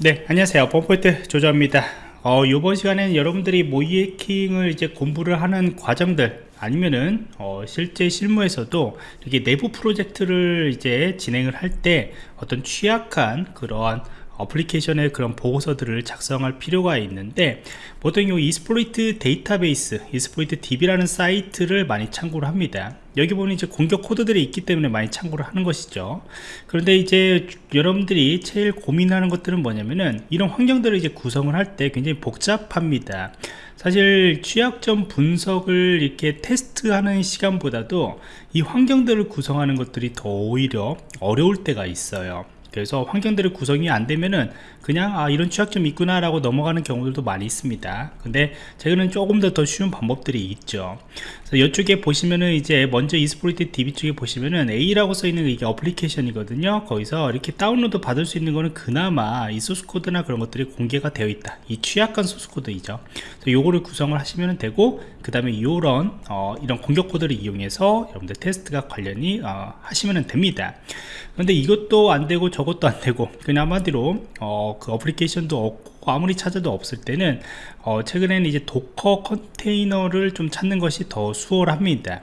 네 안녕하세요. 펌포인트 조조입니다. 어, 이번 시간에는 여러분들이 모의해킹을 이제 공부를 하는 과정들 아니면은 어, 실제 실무에서도 이렇게 내부 프로젝트를 이제 진행을 할 때 어떤 취약한 그러한 어플리케이션의 그런 보고서들을 작성할 필요가 있는데 보통 이 Exploit Database Exploit DB라는 사이트를 많이 참고를 합니다. 여기 보면 이제 공격 코드들이 있기 때문에 많이 참고를 하는 것이죠. 그런데 이제 여러분들이 제일 고민하는 것들은 뭐냐면은 이런 환경들을 이제 구성을 할 때 굉장히 복잡합니다. 사실 취약점 분석을 이렇게 테스트하는 시간보다도 이 환경들을 구성하는 것들이 더 오히려 어려울 때가 있어요 그래서 환경들의 구성이 안 되면은 그냥 아 이런 취약점이 있구나 라고 넘어가는 경우들도 많이 있습니다. 근데 제가는 조금 더 더 쉬운 방법들이 있죠. 그래서 이쪽에 보시면은 이제 먼저 Exploit DB 쪽에 보시면은 A라고 써 있는 이게 어플리케이션이거든요. 거기서 이렇게 다운로드 받을 수 있는 거는 그나마 이 소스 코드나 그런 것들이 공개가 되어 있다. 이 취약한 소스 코드이죠. 그래서 요거를 구성을 하시면 되고 그 다음에 이런 어, 이런 공격 코드를 이용해서 여러분들 테스트가 관련이 어, 하시면 됩니다. 그런데 이것도 안 되고 저 것도 안 되고 그냥 한마디로 어, 그 어플리케이션도 없고 아무리 찾아도 없을 때는 어, 최근에는 이제 Docker 컨테이너를 좀 찾는 것이 더 수월합니다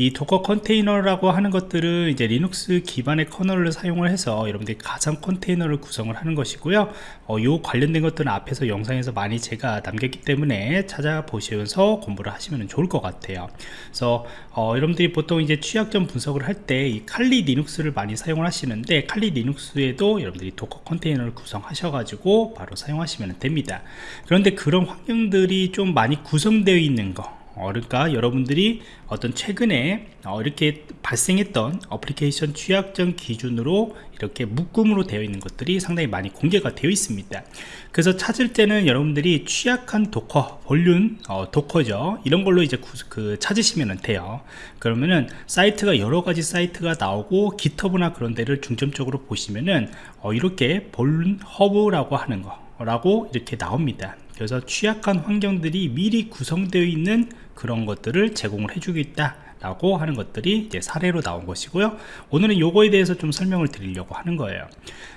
이 Docker 컨테이너라고 하는 것들은 이제 리눅스 기반의 커널을 사용을 해서 여러분들이 가상 컨테이너를 구성을 하는 것이고요. 어, 요 관련된 것들은 앞에서 영상에서 많이 제가 남겼기 때문에 찾아보시면서 공부를 하시면 좋을 것 같아요. 그래서 어, 여러분들이 보통 이제 취약점 분석을 할 때 이 칼리 리눅스를 많이 사용을 하시는데 칼리 리눅스에도 여러분들이 Docker 컨테이너를 구성하셔 가지고 바로 사용하시면 됩니다. 그런데 그런 환경들이 좀 많이 구성되어 있는 거 어, 그러니까? 여러분들이 어떤 최근에 어, 이렇게 발생했던 어플리케이션 취약점 기준으로 이렇게 묶음으로 되어 있는 것들이 상당히 많이 공개가 되어 있습니다. 그래서 찾을 때는 여러분들이 취약한 Docker vuln 어, Docker죠. 이런 걸로 이제 구, 그 찾으시면 돼요. 그러면은 사이트가 여러 가지 사이트가 나오고 GitHub나 그런 데를 중점적으로 보시면은 어, 이렇게 Vulhub라고 하는 거 라고 이렇게 나옵니다. 그래서 취약한 환경들이 미리 구성되어 있는 그런 것들을 제공을 해주겠다 라고 하는 것들이 이제 사례로 나온 것이고요. 오늘은 요거에 대해서 좀 설명을 드리려고 하는 거예요.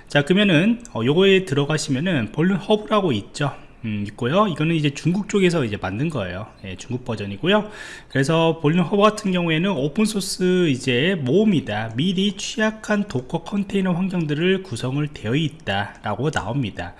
자 그러면은 어, 요거에 들어가시면은 Vulhub라고 있죠 음, 있고요. 이거는 이제 중국 쪽에서 이제 만든 거예요. 예, 중국 버전이고요. 그래서 Vulhub 같은 경우에는 오픈소스 이제 모음이다. 미리 취약한 Docker 컨테이너 환경들을 구성을 되어 있다 라고 나옵니다.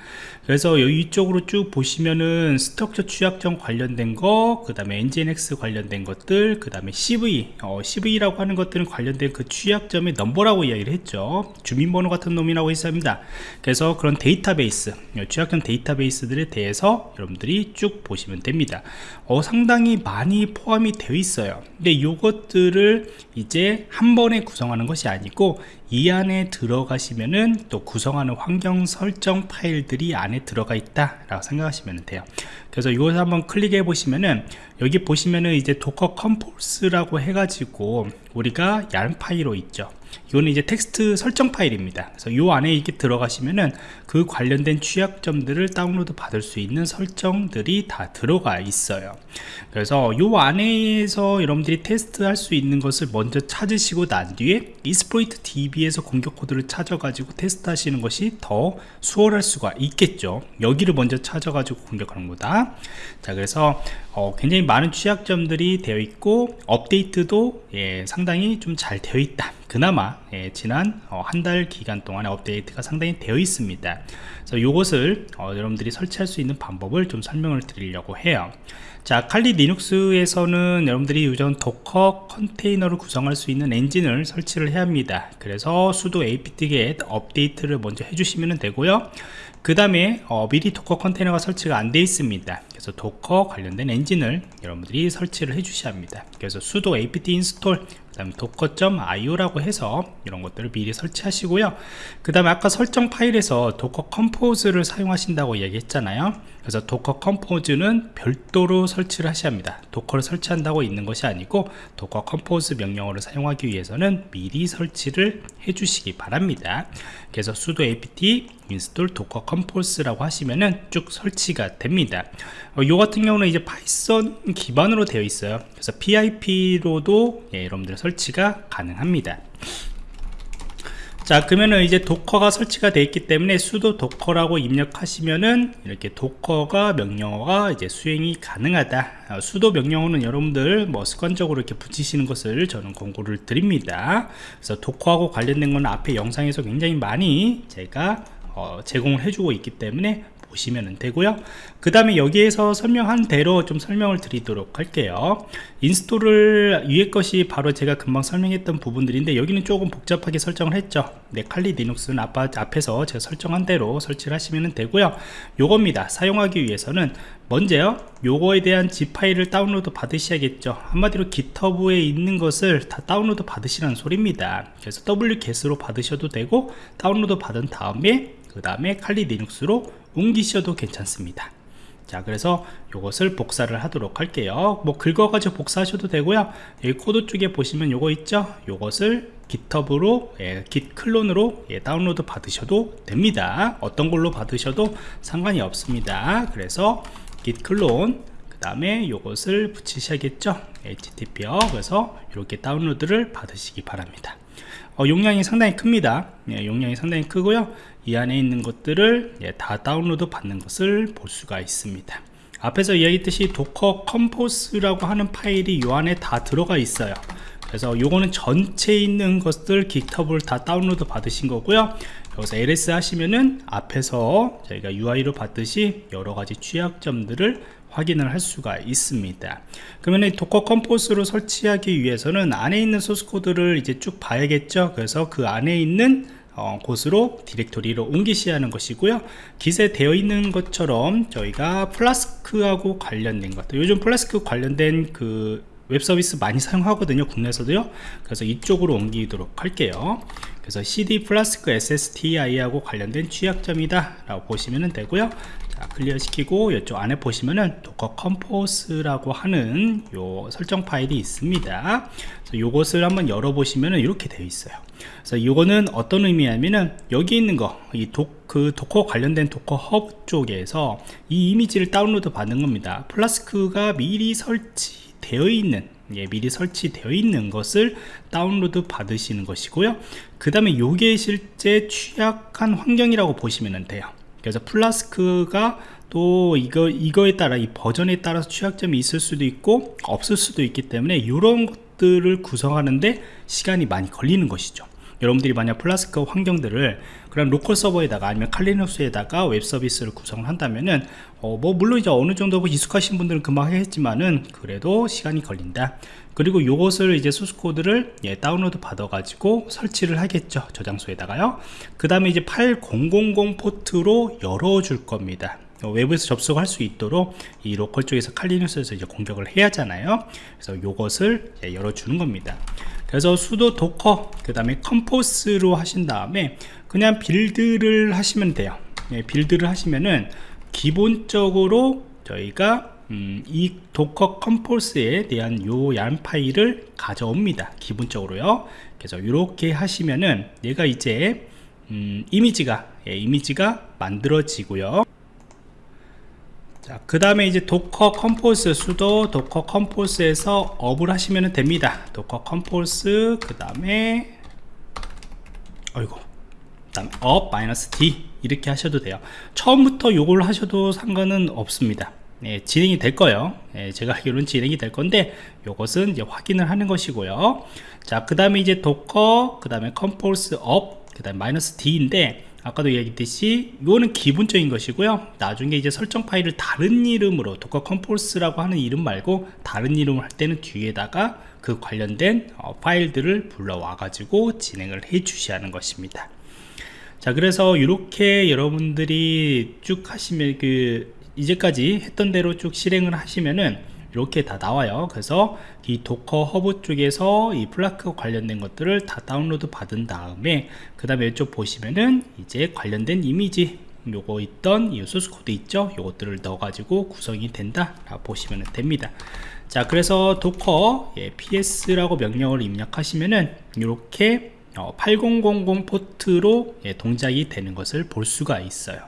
그래서 이쪽으로 쭉 보시면은 Struts 취약점 관련된 거, 그 다음에 NGINX 관련된 것들, 그 다음에 CVE, 어, CVE라고 하는 것들은 관련된 그 취약점의 넘버라고 이야기를 했죠. 주민번호 같은 놈이라고 했습니다. 그래서 그런 데이터베이스, 취약점 데이터베이스들에 대해서 여러분들이 쭉 보시면 됩니다. 어, 상당히 많이 포함이 되어 있어요. 근데 이것들을 이제 한 번에 구성하는 것이 아니고 이 안에 들어가시면은 또 구성하는 환경 설정 파일들이 안에 들어가 있다 라고 생각하시면 돼요 그래서 이것을 한번 클릭해 보시면은 여기 보시면은 이제 Docker Compose라고 해가지고 우리가 YAML 파일로 있죠 이거는 이제 텍스트 설정 파일입니다. 그래서 이 안에 이렇게 들어가시면은 그 관련된 취약점들을 다운로드 받을 수 있는 설정들이 다 들어가 있어요. 그래서 이 안에서 여러분들이 테스트 할 수 있는 것을 먼저 찾으시고 난 뒤에 Exploit DB에서 공격 코드를 찾아 가지고 테스트 하시는 것이 더 수월할 수가 있겠죠. 여기를 먼저 찾아 가지고 공격하는 거다. 자 그래서 어, 굉장히 많은 취약점들이 되어 있고 업데이트도 예, 상당히 좀 잘 되어 있다. 그나마 예, 지난 어, 한달 기간 동안에 업데이트가 상당히 되어 있습니다. 그래서 이것을 어, 여러분들이 설치할 수 있는 방법을 좀 설명을 드리려고 해요. 자 칼리 리눅스에서는 여러분들이 우선 Docker 컨테이너를 구성할 수 있는 엔진을 설치를 해야 합니다. 그래서 sudo apt-get update를 먼저 해주시면 되고요. 그 다음에 어, 미리 Docker 컨테이너가 설치가 안 되어 있습니다. 그래서 Docker 관련된 엔진을 여러분들이 설치를 해 주셔야 합니다. 그래서 sudo apt install 그 다음에 docker.io라고 해서 이런 것들을 미리 설치하시고요. 그 다음에 아까 설정 파일에서 Docker Compose를 사용하신다고 얘기했잖아요 그래서 Docker Compose는 별도로 설치를 하셔야 합니다. Docker를 설치한다고 있는 것이 아니고 Docker Compose 명령어를 사용하기 위해서는 미리 설치를 해 주시기 바랍니다. 그래서 sudo apt install docker compose라고 하시면은 쭉 설치가 됩니다. 어, 요 같은 경우는 이제 Python 기반으로 되어 있어요. 그래서 pip로도 예, 여러분들 설치가 가능합니다 자 그러면은 이제 Docker가 설치가 되어 있기 때문에 sudo docker라고 입력하시면은 이렇게 Docker가 명령어가 이제 수행이 가능하다. 어, sudo 명령어는 여러분들 뭐 습관적으로 이렇게 붙이시는 것을 저는 권고를 드립니다. 그래서 도커하고 관련된 건 앞에 영상에서 굉장히 많이 제가 어, 제공을 해주고 있기 때문에 보시면 되고요. 그 다음에 여기에서 설명한 대로 좀 설명을 드리도록 할게요. install을 위에 것이 바로 제가 금방 설명했던 부분들인데 여기는 조금 복잡하게 설정을 했죠. 네, 칼리 리눅스는 아빠, 앞에서 제가 설정한 대로 설치를 하시면 되고요. 요겁니다. 사용하기 위해서는 먼저요. 요거에 대한 zip 파일을 다운로드 받으셔야겠죠. 한마디로 GitHub에 있는 것을 다 다운로드 받으시라는 소리입니다. 그래서 wget으로 받으셔도 되고 다운로드 받은 다음에 그 다음에 칼리 리눅스로 옮기셔도 괜찮습니다. 자 그래서 이것을 복사를 하도록 할게요. 뭐 긁어가지고 복사하셔도 되고요. 여기 코드 쪽에 보시면 요거 있죠? 요것을 GitHub로 예, git clone으로 예, 다운로드 받으셔도 됩니다. 어떤 걸로 받으셔도 상관이 없습니다. 그래서 git clone 그 다음에 요것을 붙이셔야겠죠? HTTP요 그래서 이렇게 다운로드를 받으시기 바랍니다 어, 용량이 상당히 큽니다. 예, 용량이 상당히 크고요. 이 안에 있는 것들을 예, 다 다운로드 받는 것을 볼 수가 있습니다. 앞에서 이야기했듯이 Docker Compose라고 하는 파일이 이 안에 다 들어가 있어요. 그래서 요거는 전체 있는 것들 GitHub를 다 다운로드 받으신 거고요. 여기서 ls 하시면은 앞에서 저희가 UI로 봤듯이 여러가지 취약점들을 확인을 할 수가 있습니다. 그러면 Docker Compose로 설치하기 위해서는 안에 있는 소스 코드를 이제 쭉 봐야겠죠? 그래서 그 안에 있는 어, 곳으로 디렉토리로 옮기셔야 하는 것이고요. 기재 되어 있는 것처럼 저희가 Flask하고 관련된 것들 요즘 플라스크 관련된 그 웹서비스 많이 사용하거든요 국내에서도요. 그래서 이쪽으로 옮기도록 할게요. 그래서 cd flask SSTI하고 관련된 취약점이다 라고 보시면 되고요. 자, clear 시키고 이쪽 안에 보시면은 Docker Compose라고 하는 요 설정 파일이 있습니다. 그래서 요것을 한번 열어보시면은 이렇게 되어 있어요. 그래서 이거는 어떤 의미냐면은 여기 있는 거이 그 Docker 관련된 Docker Hub 쪽에서 이 이미지를 다운로드 받는 겁니다. Flask가 미리 설치되어 있는 예, 미리 설치되어 있는 것을 다운로드 받으시는 것이고요. 그 다음에 요게 실제 취약한 환경이라고 보시면 돼요 그래서 Flask가 또 이거 이거에 따라 이 버전에 따라서 취약점이 있을 수도 있고 없을 수도 있기 때문에 이런 것들을 구성하는데 시간이 많이 걸리는 것이죠 여러분들이 만약 플라스크 환경들을 그런 로컬 서버에다가 아니면 칼리눅스에다가 웹 서비스를 구성을 한다면은 어, 뭐 물론 이제 어느 정도 뭐 익숙하신 분들은 금방 하겠지만은 그래도 시간이 걸린다. 그리고 이것을 이제 소스 코드를 예, 다운로드 받아 가지고 설치를 하겠죠 저장소에다가요. 그 다음에 이제 8000 포트로 열어 줄 겁니다. 외부에서 접속할 수 있도록 이 로컬 쪽에서 칼리눅스에서 이제 공격을 해야 하잖아요. 그래서 이것을 열어주는 겁니다 그래서 sudo docker 그 다음에 compose로 하신 다음에 그냥 build를 하시면 돼요. 예, build를 하시면은 기본적으로 저희가 음, 이 Docker Compose에 대한 요 YAML 파일을 가져옵니다. 기본적으로요. 그래서 이렇게 하시면은 얘가 이제 음, 이미지가 예, 이미지가 만들어지고요 자, 그 다음에 이제 Docker Compose sudo docker compose에서 up을 하시면 됩니다. Docker Compose 그 다음에 어이고 다음 up 마이너스 D 이렇게 하셔도 돼요. 처음부터 요걸 하셔도 상관은 없습니다. 네, 진행이 될 거예요. 네, 제가 알기로는 진행이 될 건데 요것은 이제 확인을 하는 것이고요. 자, 그 다음에 이제 Docker 그 다음에 compose up 그 다음에 마이너스 D인데 아까도 얘기했듯이 이거는 기본적인 것이고요. 나중에 이제 설정 파일을 다른 이름으로 Docker Compose라고 하는 이름 말고 다른 이름을 할 때는 뒤에다가 그 관련된 어, 파일들을 불러와 가지고 진행을 해 주셔야 하는 것입니다. 자 그래서 이렇게 여러분들이 쭉 하시면 그 이제까지 했던 대로 쭉 실행을 하시면은 이렇게 다 나와요. 그래서 이 Docker Hub 쪽에서 이 플라크 관련된 것들을 다 다운로드 받은 다음에 그 다음에 이쪽 보시면은 이제 관련된 이미지 요거 있던 이 소스 코드 있죠? 요것들을 넣어 가지고 구성이 된다 라고 보시면 됩니다. 자 그래서 Docker 예, ps라고 명령을 입력하시면은 이렇게 8000 포트로 예, 동작이 되는 것을 볼 수가 있어요.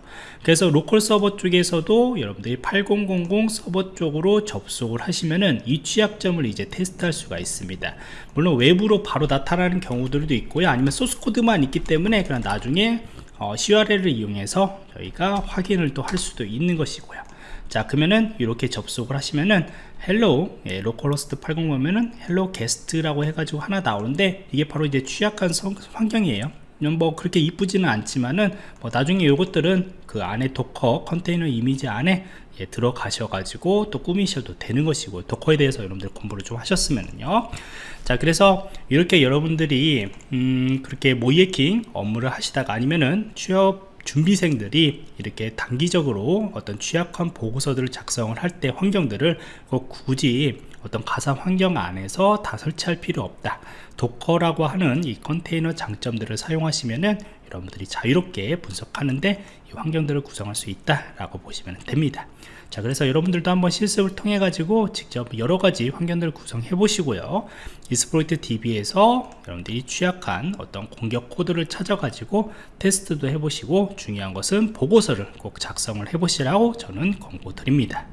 그래서 local 서버 쪽에서도 여러분들이 8000 서버 쪽으로 접속을 하시면은 이 취약점을 이제 테스트할 수가 있습니다. 물론 외부로 바로 나타나는 경우들도 있고요. 아니면 소스 코드만 있기 때문에 그냥 나중에 어, curl을 이용해서 저희가 확인을 또 할 수도 있는 것이고요 자 그러면은 이렇게 접속을 하시면은 hello 예, localhost 80 보면은 hello guest라고 해가지고 하나 나오는데 이게 바로 이제 취약한 성- 환경이에요. 뭐 그렇게 이쁘지는 않지만은 뭐 나중에 요것들은 그 안에 도커 컨테이너 이미지 안에 예, 들어가셔가지고 또 꾸미셔도 되는 것이고 도커에 대해서 여러분들 공부를 좀 하셨으면요. 자 그래서 이렇게 여러분들이 음, 그렇게 모이에킹 업무를 하시다가 아니면은 취업 준비생들이 이렇게 단기적으로 어떤 취약한 보고서들을 작성을 할 때 환경들을 꼭 굳이 어떤 가상 환경 안에서 다 설치할 필요 없다. 도커라고 하는 이 컨테이너 장점들을 사용하시면은 여러분들이 자유롭게 분석하는데 이 환경들을 구성할 수 있다 라고 보시면 됩니다. 자 그래서 여러분들도 한번 실습을 통해 가지고 직접 여러 가지 환경들을 구성해 보시고요. 이스프로이트 DB에서 여러분들이 취약한 어떤 공격 코드를 찾아 가지고 테스트도 해 보시고 중요한 것은 보고서를 꼭 작성을 해 보시라고 저는 권고 드립니다